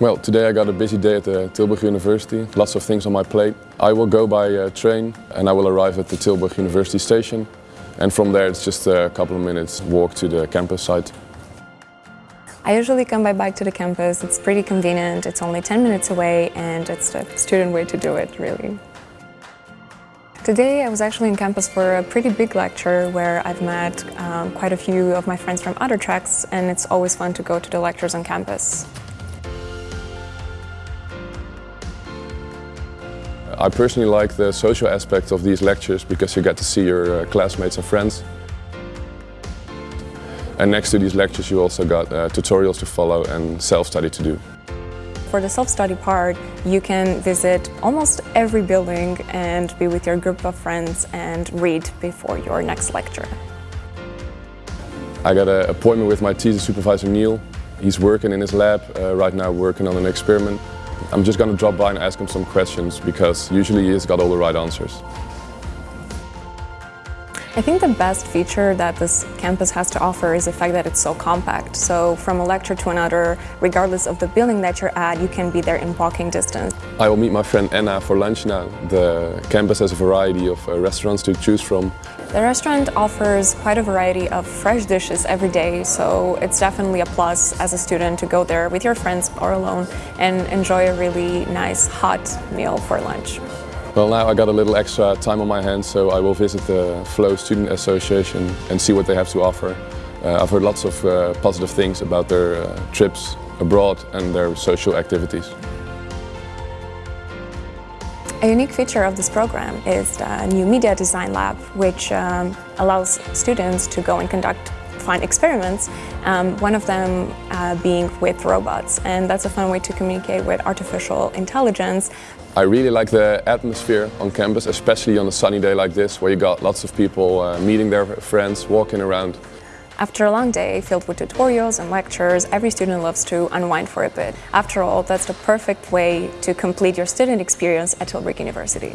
Well, today I got a busy day at the Tilburg University, lots of things on my plate. I will go by uh, train and I will arrive at the Tilburg University station and from there it's just a couple of minutes walk to the campus site. I usually come by bike to the campus, it's pretty convenient, it's only 10 minutes away and it's the student way to do it really. Today I was actually in campus for a pretty big lecture where I've met um, quite a few of my friends from other tracks and it's always fun to go to the lectures on campus. I personally like the social aspect of these lectures because you get to see your uh, classmates and friends. And next to these lectures you also got uh, tutorials to follow and self-study to do. For the self-study part, you can visit almost every building and be with your group of friends and read before your next lecture. I got an appointment with my thesis supervisor Neil. He's working in his lab uh, right now working on an experiment. I'm just going to drop by and ask him some questions because usually he's got all the right answers. I think the best feature that this campus has to offer is the fact that it's so compact. So from a lecture to another, regardless of the building that you're at, you can be there in walking distance. I will meet my friend Anna for lunch now. The campus has a variety of uh, restaurants to choose from. The restaurant offers quite a variety of fresh dishes every day, so it's definitely a plus as a student to go there with your friends or alone and enjoy a really nice hot meal for lunch. Well, now I got a little extra time on my hands, so I will visit the Flow Student Association and see what they have to offer. Uh, I've heard lots of uh, positive things about their uh, trips abroad and their social activities. A unique feature of this program is the new Media Design Lab, which um, allows students to go and conduct fun experiments, um, one of them uh, being with robots. And that's a fun way to communicate with artificial intelligence. I really like the atmosphere on campus, especially on a sunny day like this, where you got lots of people uh, meeting their friends, walking around. After a long day filled with tutorials and lectures, every student loves to unwind for a bit. After all, that's the perfect way to complete your student experience at Tilburg University.